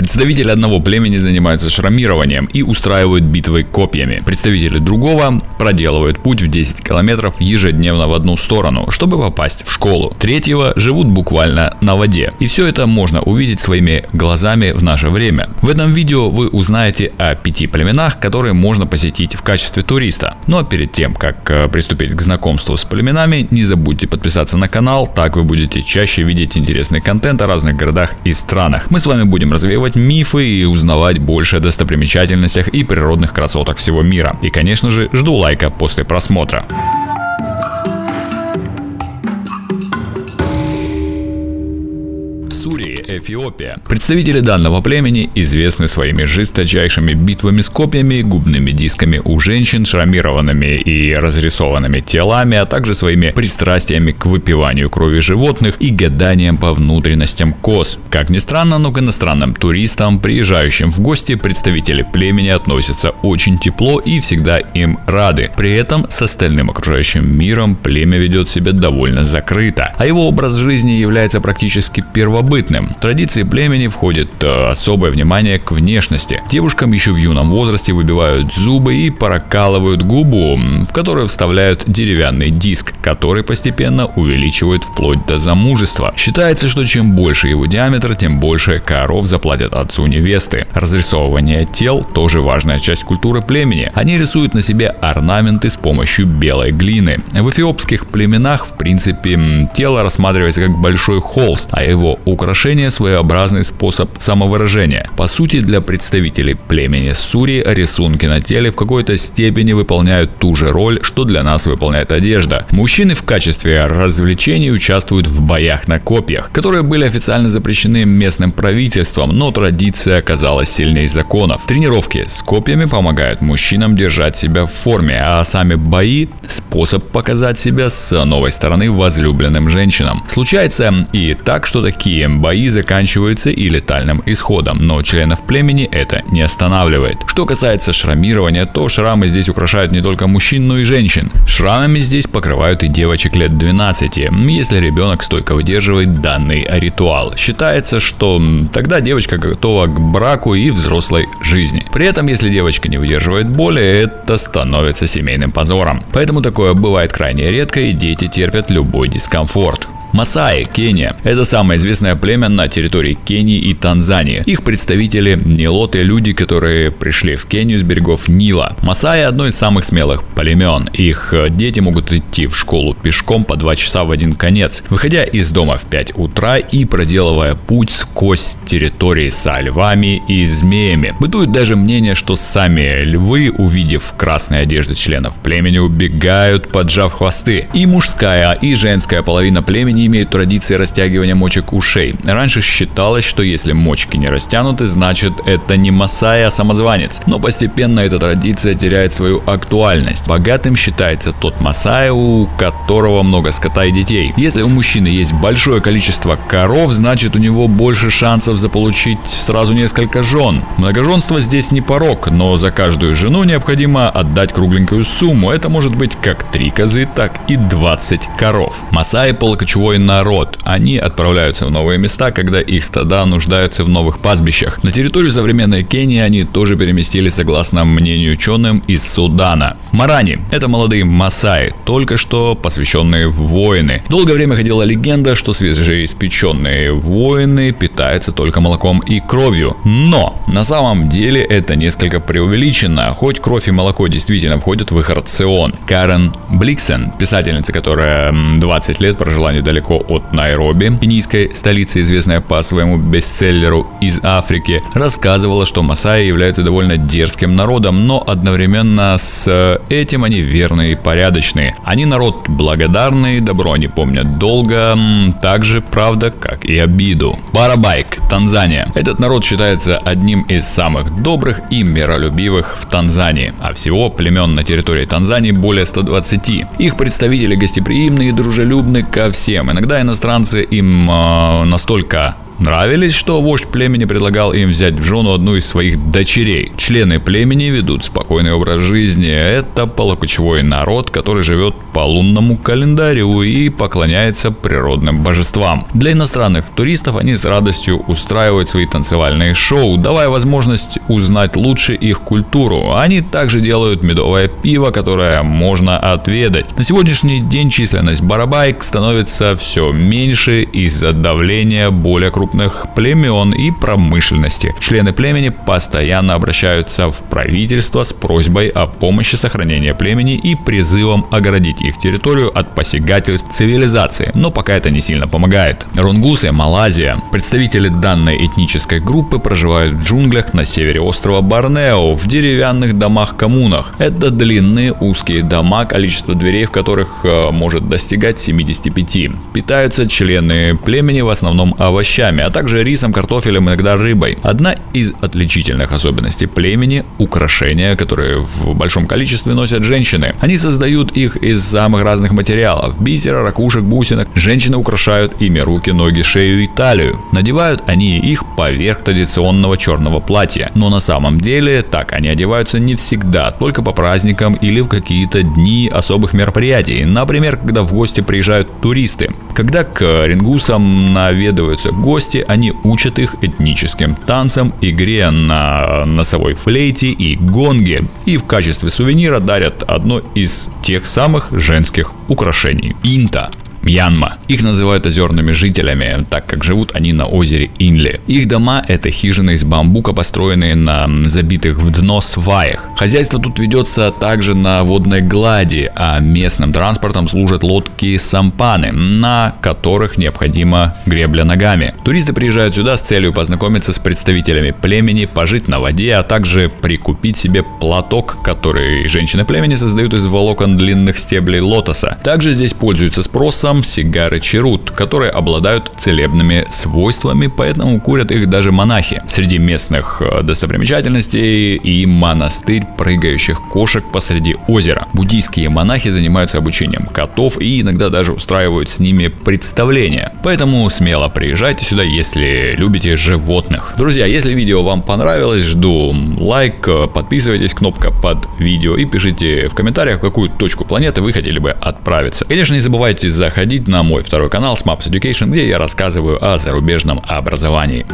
Представители одного племени занимаются шрамированием и устраивают битвы копьями. Представители другого проделывают путь в 10 километров ежедневно в одну сторону, чтобы попасть в школу. Третьего живут буквально на воде. И все это можно увидеть своими глазами в наше время. В этом видео вы узнаете о пяти племенах, которые можно посетить в качестве туриста. Но перед тем, как э, приступить к знакомству с племенами, не забудьте подписаться на канал, так вы будете чаще видеть интересный контент о разных городах и странах. Мы с вами будем развеивать мифы и узнавать больше о достопримечательностях и природных красотах всего мира. И конечно же, жду лайка после просмотра. Эфиопия. Представители данного племени известны своими жесточайшими битвами с копьями, губными дисками у женщин, шрамированными и разрисованными телами, а также своими пристрастиями к выпиванию крови животных и гаданием по внутренностям коз. Как ни странно, но к иностранным туристам, приезжающим в гости, представители племени относятся очень тепло и всегда им рады. При этом с остальным окружающим миром племя ведет себя довольно закрыто, а его образ жизни является практически первобытным традиции племени входит э, особое внимание к внешности. Девушкам еще в юном возрасте выбивают зубы и прокалывают губу, в которую вставляют деревянный диск, который постепенно увеличивают вплоть до замужества. Считается, что чем больше его диаметр, тем больше коров заплатят отцу невесты. Разрисовывание тел тоже важная часть культуры племени. Они рисуют на себе орнаменты с помощью белой глины. В эфиопских племенах, в принципе, тело рассматривается как большой холст, а его украшение своеобразный способ самовыражения. По сути, для представителей племени Сури рисунки на теле в какой-то степени выполняют ту же роль, что для нас выполняет одежда. Мужчины в качестве развлечений участвуют в боях на копьях, которые были официально запрещены местным правительством, но традиция оказалась сильнее законов. Тренировки с копьями помогают мужчинам держать себя в форме, а сами бои – способ показать себя с новой стороны возлюбленным женщинам. Случается и так, что такие бои заканчиваются заканчиваются и летальным исходом, но членов племени это не останавливает. Что касается шрамирования, то шрамы здесь украшают не только мужчин, но и женщин. Шрамами здесь покрывают и девочек лет 12, если ребенок стойко выдерживает данный ритуал. Считается, что тогда девочка готова к браку и взрослой жизни. При этом, если девочка не выдерживает боли, это становится семейным позором. Поэтому такое бывает крайне редко и дети терпят любой дискомфорт. Масаи, Кения. Это самое известное племя на территории Кении и Танзании. Их представители – нилоты, люди, которые пришли в Кению с берегов Нила. Масаи – одно из самых смелых племен. Их э, дети могут идти в школу пешком по 2 часа в один конец, выходя из дома в 5 утра и проделывая путь сквозь территории со львами и змеями. Бытует даже мнение, что сами львы, увидев красные одежды членов племени, убегают, поджав хвосты. И мужская, и женская половина племени не имеют традиции растягивания мочек ушей. Раньше считалось, что если мочки не растянуты, значит это не Масай, а самозванец. Но постепенно эта традиция теряет свою актуальность. Богатым считается тот Масай, у которого много скота и детей. Если у мужчины есть большое количество коров, значит у него больше шансов заполучить сразу несколько жен. Многоженство здесь не порог, но за каждую жену необходимо отдать кругленькую сумму. Это может быть как 3 козы, так и 20 коров. Масаи полокочевой свой народ. Они отправляются в новые места, когда их стада нуждаются в новых пастбищах. На территорию современной Кении они тоже переместились согласно мнению ученым из Судана. Марани – это молодые масаи, только что посвященные в воины. Долгое время ходила легенда, что свежеиспеченные воины питаются только молоком и кровью. Но на самом деле это несколько преувеличено, хоть кровь и молоко действительно входят в их рацион. Карен Бликсен, писательница, которая 20 лет прожила недалеко недалеко от Найроби, кенийской столицы, известная по своему бестселлеру из Африки, рассказывала, что масаи являются довольно дерзким народом, но одновременно с этим они верные и порядочные. Они народ благодарный, добро они помнят долго, так же, правда, как и обиду. Барабайк, Танзания. Этот народ считается одним из самых добрых и миролюбивых в Танзании, а всего племен на территории Танзании более 120. Их представители гостеприимные и дружелюбны ко всем. Иногда иностранцы им э, настолько Нравились, что вождь племени предлагал им взять в жену одну из своих дочерей. Члены племени ведут спокойный образ жизни. Это полокочевой народ, который живет по лунному календарю и поклоняется природным божествам. Для иностранных туристов они с радостью устраивают свои танцевальные шоу, давая возможность узнать лучше их культуру. Они также делают медовое пиво, которое можно отведать. На сегодняшний день численность барабайк становится все меньше из-за давления более крупных племен и промышленности. Члены племени постоянно обращаются в правительство с просьбой о помощи сохранения племени и призывом оградить их территорию от посягательств цивилизации, но пока это не сильно помогает. Рунгусы, Малайзия. Представители данной этнической группы проживают в джунглях на севере острова Борнео, в деревянных домах-коммунах. Это длинные узкие дома, количество дверей в которых э, может достигать 75. Питаются члены племени в основном овощами, а также рисом, картофелем, иногда рыбой. Одна из отличительных особенностей племени – украшения, которые в большом количестве носят женщины. Они создают их из самых разных материалов – бисера, ракушек, бусинок. Женщины украшают ими руки, ноги, шею и талию. Надевают они их поверх традиционного черного платья. Но на самом деле так они одеваются не всегда, только по праздникам или в какие-то дни особых мероприятий. Например, когда в гости приезжают туристы. Когда к рингусам наведываются гости, они учат их этническим танцам, игре на носовой флейте и гонге. И в качестве сувенира дарят одно из тех самых женских украшений – инта. Мьянма. Их называют озерными жителями, так как живут они на озере Инли. Их дома это хижины из бамбука, построенные на забитых в дно сваях. Хозяйство тут ведется также на водной глади, а местным транспортом служат лодки сампаны, на которых необходима гребля ногами. Туристы приезжают сюда с целью познакомиться с представителями племени, пожить на воде, а также прикупить себе платок, который женщины племени создают из волокон длинных стеблей лотоса. Также здесь пользуются спросом сам сигары черут, которые обладают целебными свойствами, поэтому курят их даже монахи. Среди местных э, достопримечательностей и монастырь прыгающих кошек посреди озера. Буддийские монахи занимаются обучением котов и иногда даже устраивают с ними представления. Поэтому смело приезжайте сюда, если любите животных. Друзья, если видео вам понравилось, жду лайк, подписывайтесь, кнопка под видео и пишите в комментариях, в какую точку планеты вы хотели бы отправиться. Конечно, не забывайте заходить заходить на мой второй канал Smaps Education, где я рассказываю о зарубежном образовании.